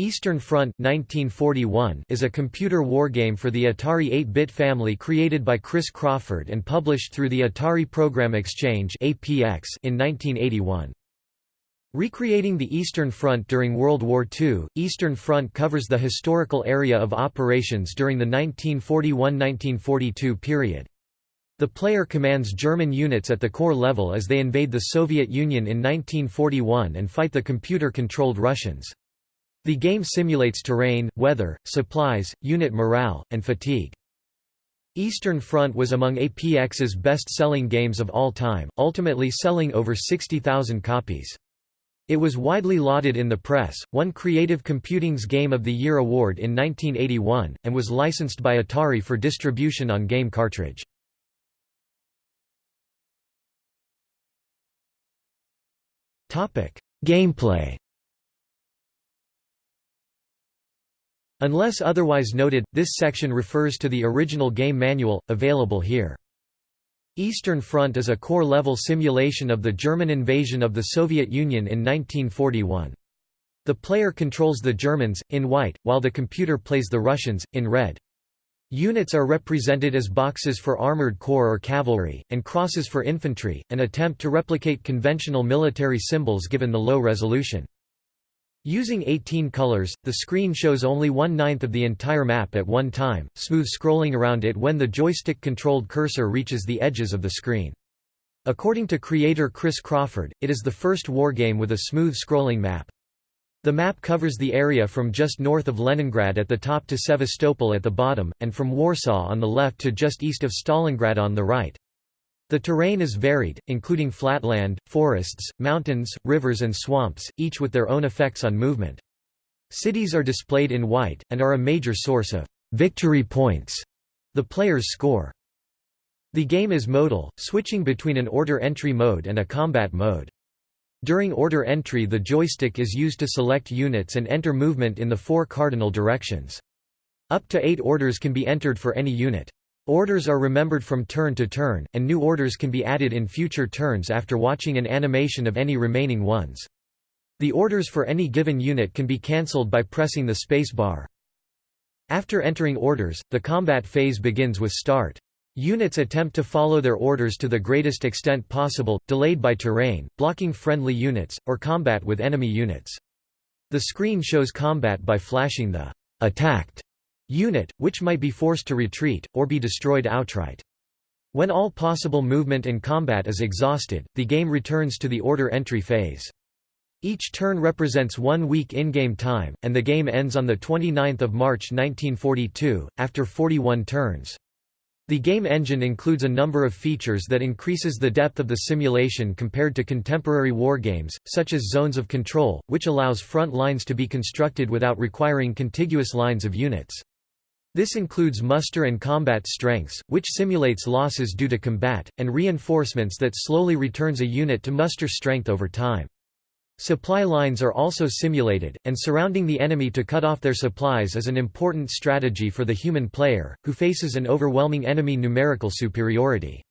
Eastern Front 1941 is a computer wargame for the Atari 8-bit family created by Chris Crawford and published through the Atari Program Exchange in 1981. Recreating the Eastern Front during World War II, Eastern Front covers the historical area of operations during the 1941–1942 period. The player commands German units at the corps level as they invade the Soviet Union in 1941 and fight the computer-controlled Russians. The game simulates terrain, weather, supplies, unit morale, and fatigue. Eastern Front was among APX's best-selling games of all time, ultimately selling over 60,000 copies. It was widely lauded in the press, won Creative Computing's Game of the Year award in 1981, and was licensed by Atari for distribution on game cartridge. Gameplay Unless otherwise noted, this section refers to the original game manual, available here. Eastern Front is a corps-level simulation of the German invasion of the Soviet Union in 1941. The player controls the Germans, in white, while the computer plays the Russians, in red. Units are represented as boxes for armored corps or cavalry, and crosses for infantry, an attempt to replicate conventional military symbols given the low resolution. Using 18 colors, the screen shows only one-ninth of the entire map at one time, smooth scrolling around it when the joystick-controlled cursor reaches the edges of the screen. According to creator Chris Crawford, it is the first wargame with a smooth scrolling map. The map covers the area from just north of Leningrad at the top to Sevastopol at the bottom, and from Warsaw on the left to just east of Stalingrad on the right. The terrain is varied, including flatland, forests, mountains, rivers and swamps, each with their own effects on movement. Cities are displayed in white, and are a major source of «victory points», the player's score. The game is modal, switching between an order entry mode and a combat mode. During order entry the joystick is used to select units and enter movement in the four cardinal directions. Up to eight orders can be entered for any unit. Orders are remembered from turn to turn, and new orders can be added in future turns after watching an animation of any remaining ones. The orders for any given unit can be cancelled by pressing the space bar. After entering orders, the combat phase begins with start. Units attempt to follow their orders to the greatest extent possible, delayed by terrain, blocking friendly units, or combat with enemy units. The screen shows combat by flashing the attacked unit, which might be forced to retreat, or be destroyed outright. When all possible movement and combat is exhausted, the game returns to the order entry phase. Each turn represents one week in-game time, and the game ends on 29 March 1942, after 41 turns. The game engine includes a number of features that increases the depth of the simulation compared to contemporary wargames, such as zones of control, which allows front lines to be constructed without requiring contiguous lines of units. This includes muster and combat strengths, which simulates losses due to combat, and reinforcements that slowly returns a unit to muster strength over time. Supply lines are also simulated, and surrounding the enemy to cut off their supplies is an important strategy for the human player, who faces an overwhelming enemy numerical superiority.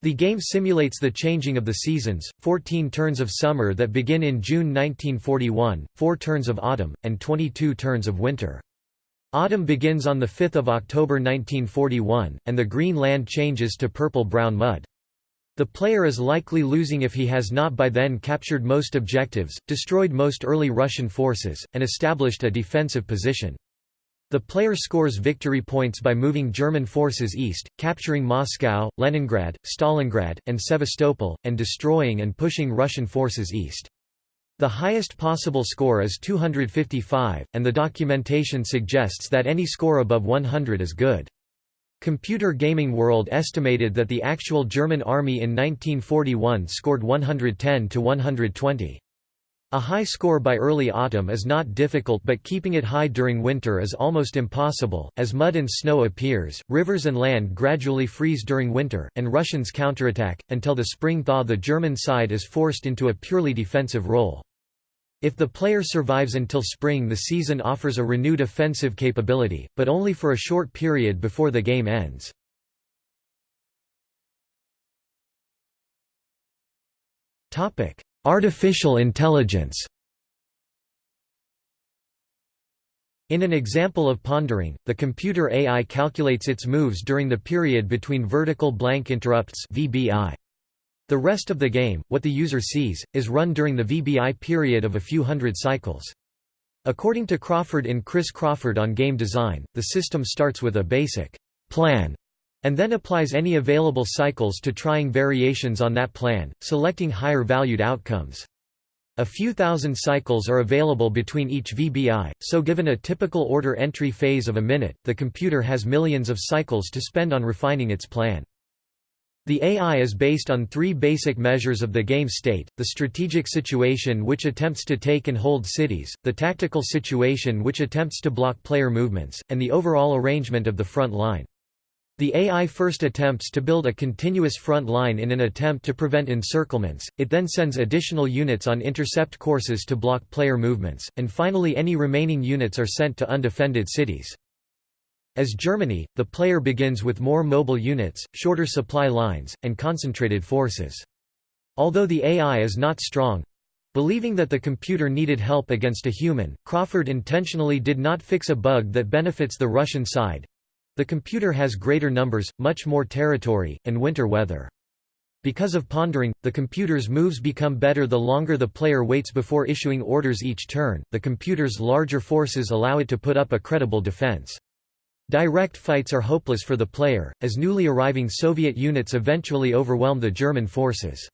The game simulates the changing of the seasons, 14 turns of summer that begin in June 1941, 4 turns of autumn, and 22 turns of winter. Autumn begins on 5 October 1941, and the green land changes to purple-brown mud. The player is likely losing if he has not by then captured most objectives, destroyed most early Russian forces, and established a defensive position. The player scores victory points by moving German forces east, capturing Moscow, Leningrad, Stalingrad, and Sevastopol, and destroying and pushing Russian forces east. The highest possible score is 255, and the documentation suggests that any score above 100 is good. Computer Gaming World estimated that the actual German army in 1941 scored 110 to 120. A high score by early autumn is not difficult but keeping it high during winter is almost impossible, as mud and snow appears, rivers and land gradually freeze during winter, and Russians counterattack, until the spring thaw the German side is forced into a purely defensive role. If the player survives until spring the season offers a renewed offensive capability, but only for a short period before the game ends. Artificial intelligence In an example of pondering, the computer AI calculates its moves during the period between vertical blank interrupts VBI. The rest of the game, what the user sees, is run during the VBI period of a few hundred cycles. According to Crawford in Chris Crawford on Game Design, the system starts with a basic plan and then applies any available cycles to trying variations on that plan, selecting higher valued outcomes. A few thousand cycles are available between each VBI, so given a typical order entry phase of a minute, the computer has millions of cycles to spend on refining its plan. The AI is based on three basic measures of the game state, the strategic situation which attempts to take and hold cities, the tactical situation which attempts to block player movements, and the overall arrangement of the front line. The AI first attempts to build a continuous front line in an attempt to prevent encirclements, it then sends additional units on intercept courses to block player movements, and finally any remaining units are sent to undefended cities. As Germany, the player begins with more mobile units, shorter supply lines, and concentrated forces. Although the AI is not strong, Believing that the computer needed help against a human, Crawford intentionally did not fix a bug that benefits the Russian side, the computer has greater numbers, much more territory, and winter weather. Because of pondering, the computer's moves become better the longer the player waits before issuing orders each turn. The computer's larger forces allow it to put up a credible defense. Direct fights are hopeless for the player, as newly arriving Soviet units eventually overwhelm the German forces.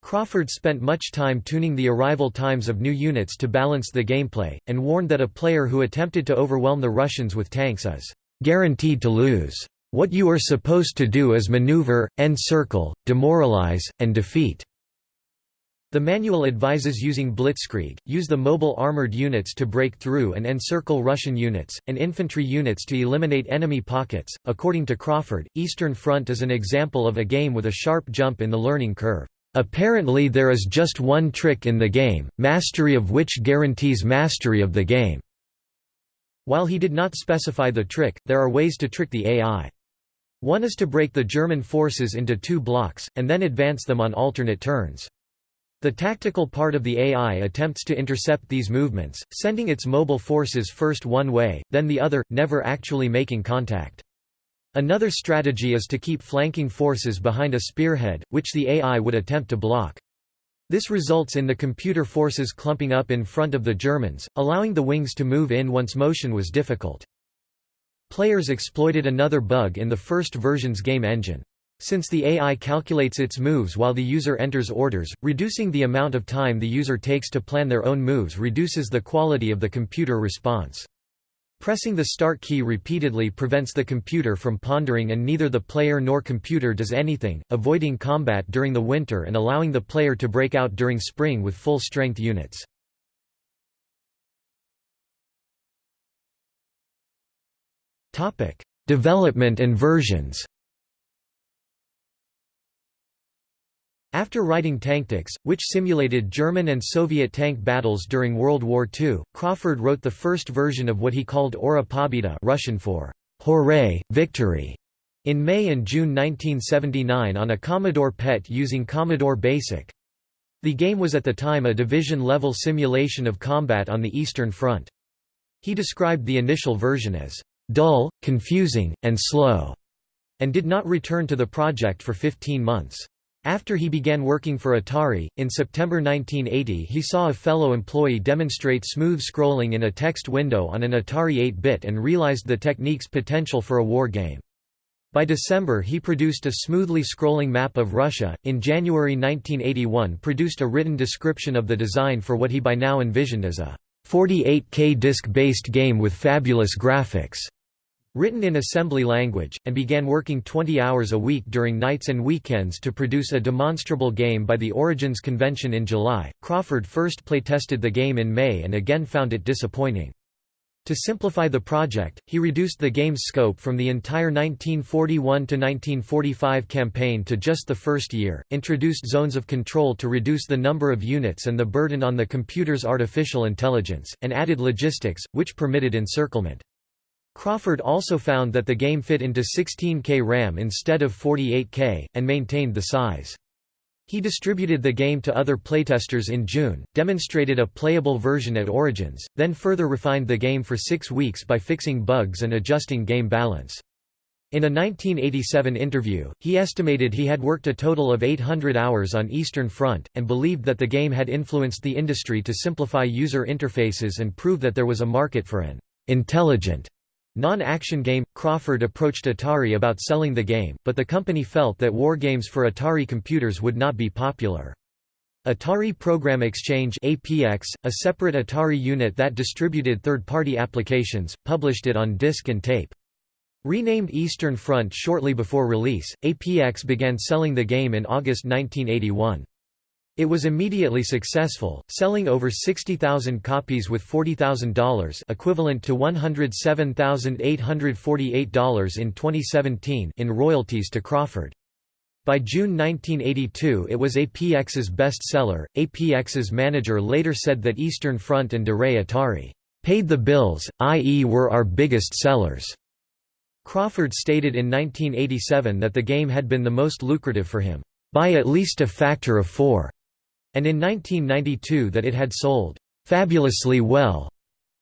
Crawford spent much time tuning the arrival times of new units to balance the gameplay, and warned that a player who attempted to overwhelm the Russians with tanks is guaranteed to lose. What you are supposed to do is maneuver, encircle, demoralize, and defeat. The manual advises using blitzkrieg, use the mobile armored units to break through and encircle Russian units, and infantry units to eliminate enemy pockets. According to Crawford, Eastern Front is an example of a game with a sharp jump in the learning curve. Apparently there is just one trick in the game, mastery of which guarantees mastery of the game. While he did not specify the trick, there are ways to trick the AI. One is to break the German forces into two blocks, and then advance them on alternate turns. The tactical part of the AI attempts to intercept these movements, sending its mobile forces first one way, then the other, never actually making contact. Another strategy is to keep flanking forces behind a spearhead, which the AI would attempt to block. This results in the computer forces clumping up in front of the Germans, allowing the wings to move in once motion was difficult. Players exploited another bug in the first version's game engine. Since the AI calculates its moves while the user enters orders, reducing the amount of time the user takes to plan their own moves reduces the quality of the computer response. Pressing the start key repeatedly prevents the computer from pondering and neither the player nor computer does anything, avoiding combat during the winter and allowing the player to break out during spring with full-strength units. Development and versions After writing Tanktics, which simulated German and Soviet tank battles during World War II, Crawford wrote the first version of what he called Ura Pobeda Russian for Hooray, Victory, in May and June 1979 on a Commodore PET using Commodore BASIC. The game was at the time a division-level simulation of combat on the Eastern Front. He described the initial version as dull, confusing, and slow, and did not return to the project for 15 months. After he began working for Atari, in September 1980 he saw a fellow employee demonstrate smooth scrolling in a text window on an Atari 8-bit and realized the technique's potential for a war game. By December he produced a smoothly scrolling map of Russia. In January 1981 produced a written description of the design for what he by now envisioned as a 48K disc-based game with fabulous graphics written in assembly language, and began working 20 hours a week during nights and weekends to produce a demonstrable game by the Origins convention in July. Crawford first playtested the game in May and again found it disappointing. To simplify the project, he reduced the game's scope from the entire 1941–1945 campaign to just the first year, introduced zones of control to reduce the number of units and the burden on the computer's artificial intelligence, and added logistics, which permitted encirclement. Crawford also found that the game fit into 16K RAM instead of 48K, and maintained the size. He distributed the game to other playtesters in June, demonstrated a playable version at Origins, then further refined the game for six weeks by fixing bugs and adjusting game balance. In a 1987 interview, he estimated he had worked a total of 800 hours on Eastern Front, and believed that the game had influenced the industry to simplify user interfaces and prove that there was a market for an intelligent non-action game. Crawford approached Atari about selling the game, but the company felt that wargames for Atari computers would not be popular. Atari Program Exchange APX, a separate Atari unit that distributed third-party applications, published it on disc and tape. Renamed Eastern Front shortly before release, APX began selling the game in August 1981. It was immediately successful, selling over 60,000 copies with $40,000 equivalent to $107,848 in 2017 in royalties to Crawford. By June 1982 it was APX's best seller. APX's manager later said that Eastern Front and De Re Atari paid the bills, i.e. were our biggest sellers. Crawford stated in 1987 that the game had been the most lucrative for him, by at least a factor of four, and in 1992 that it had sold fabulously well,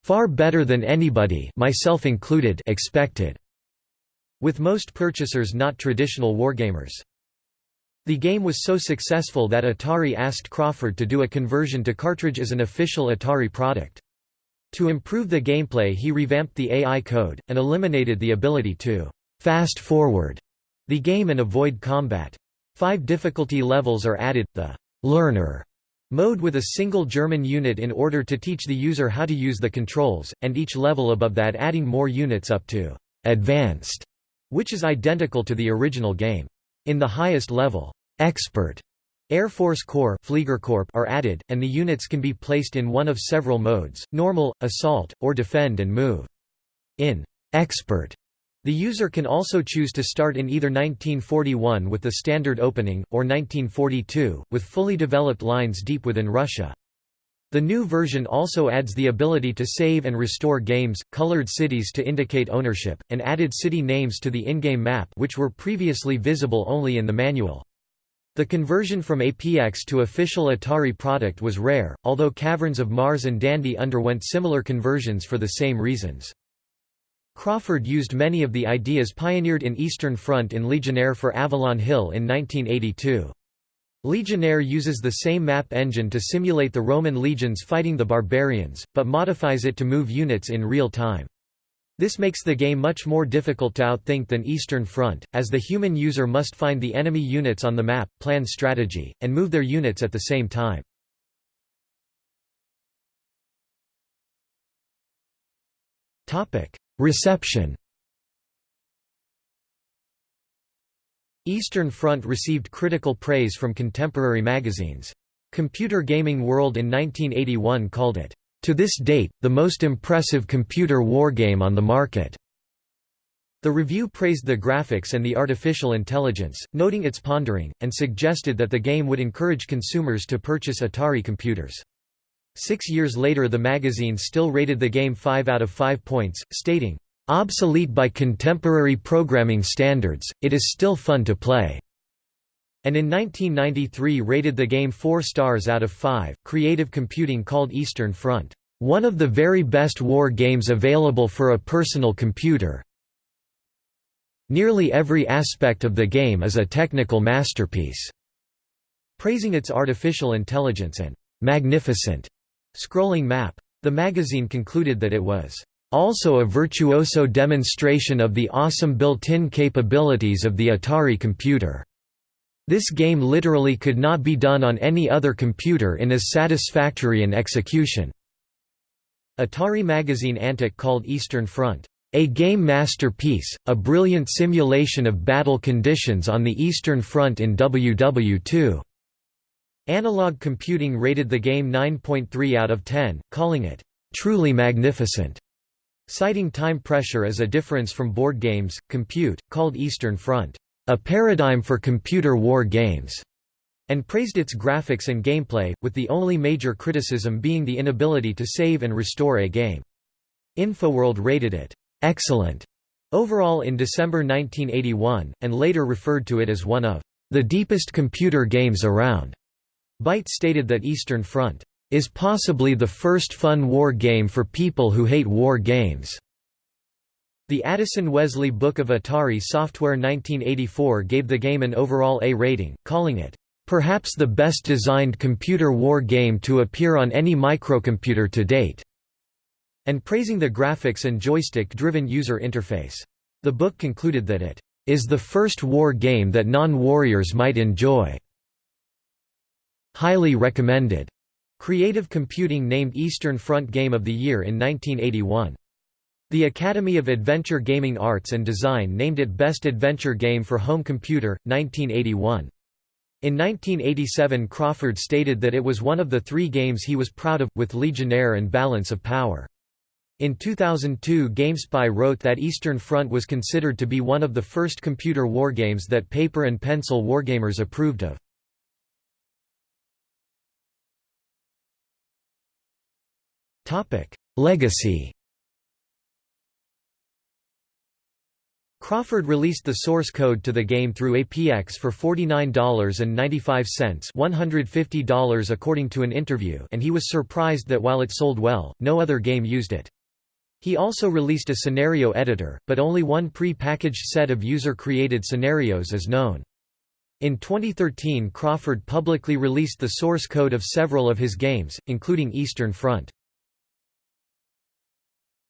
far better than anybody myself included expected, with most purchasers not traditional wargamers. The game was so successful that Atari asked Crawford to do a conversion to cartridge as an official Atari product. To improve the gameplay he revamped the AI code, and eliminated the ability to «fast-forward» the game and avoid combat. Five difficulty levels are added, the «learner» mode with a single German unit in order to teach the user how to use the controls, and each level above that adding more units up to «advanced», which is identical to the original game. In the highest level, «expert» Air Force Corps are added, and the units can be placed in one of several modes, normal, assault, or defend and move. In «expert», the user can also choose to start in either 1941 with the standard opening, or 1942, with fully developed lines deep within Russia. The new version also adds the ability to save and restore games, colored cities to indicate ownership, and added city names to the in-game map which were previously visible only in the manual. The conversion from APX to official Atari product was rare, although Caverns of Mars and Dandy underwent similar conversions for the same reasons. Crawford used many of the ideas pioneered in Eastern Front in Legionnaire for Avalon Hill in 1982. Legionnaire uses the same map engine to simulate the Roman legions fighting the barbarians, but modifies it to move units in real time. This makes the game much more difficult to outthink than Eastern Front, as the human user must find the enemy units on the map, plan strategy, and move their units at the same time. Reception Eastern Front received critical praise from contemporary magazines. Computer Gaming World in 1981 called it to this date, the most impressive computer wargame on the market. The review praised the graphics and the artificial intelligence, noting its pondering, and suggested that the game would encourage consumers to purchase Atari computers. Six years later the magazine still rated the game 5 out of 5 points, stating, "...obsolete by contemporary programming standards, it is still fun to play." and in 1993 rated the game 4 stars out of 5. Creative Computing called Eastern Front, "...one of the very best war games available for a personal computer. Nearly every aspect of the game is a technical masterpiece." Praising its artificial intelligence and "...magnificent," scrolling map. The magazine concluded that it was also a virtuoso demonstration of the awesome built-in capabilities of the Atari computer. This game literally could not be done on any other computer in as satisfactory an execution." Atari magazine Antic called Eastern Front, "...a game masterpiece, a brilliant simulation of battle conditions on the Eastern Front in WW2." Analog Computing rated the game 9.3 out of 10, calling it, "...truly magnificent." Citing time pressure as a difference from board games, Compute, called Eastern Front, a paradigm for computer war games, and praised its graphics and gameplay, with the only major criticism being the inability to save and restore a game. Infoworld rated it, "...excellent", overall in December 1981, and later referred to it as one of the deepest computer games around. Byte stated that Eastern Front is possibly the first fun war game for people who hate war games. The Addison Wesley Book of Atari Software 1984 gave the game an overall A rating, calling it, "...perhaps the best designed computer war game to appear on any microcomputer to date," and praising the graphics and joystick-driven user interface. The book concluded that it is the first war game that non-warriors might enjoy." Highly recommended. Creative Computing named Eastern Front Game of the Year in 1981. The Academy of Adventure Gaming Arts and Design named it Best Adventure Game for Home Computer, 1981. In 1987 Crawford stated that it was one of the three games he was proud of, with Legionnaire and Balance of Power. In 2002 GameSpy wrote that Eastern Front was considered to be one of the first computer wargames that paper and pencil wargamers approved of. Legacy Crawford released the source code to the game through APX for $49.95 $150 according to an interview and he was surprised that while it sold well, no other game used it. He also released a scenario editor, but only one pre-packaged set of user-created scenarios is known. In 2013 Crawford publicly released the source code of several of his games, including Eastern Front.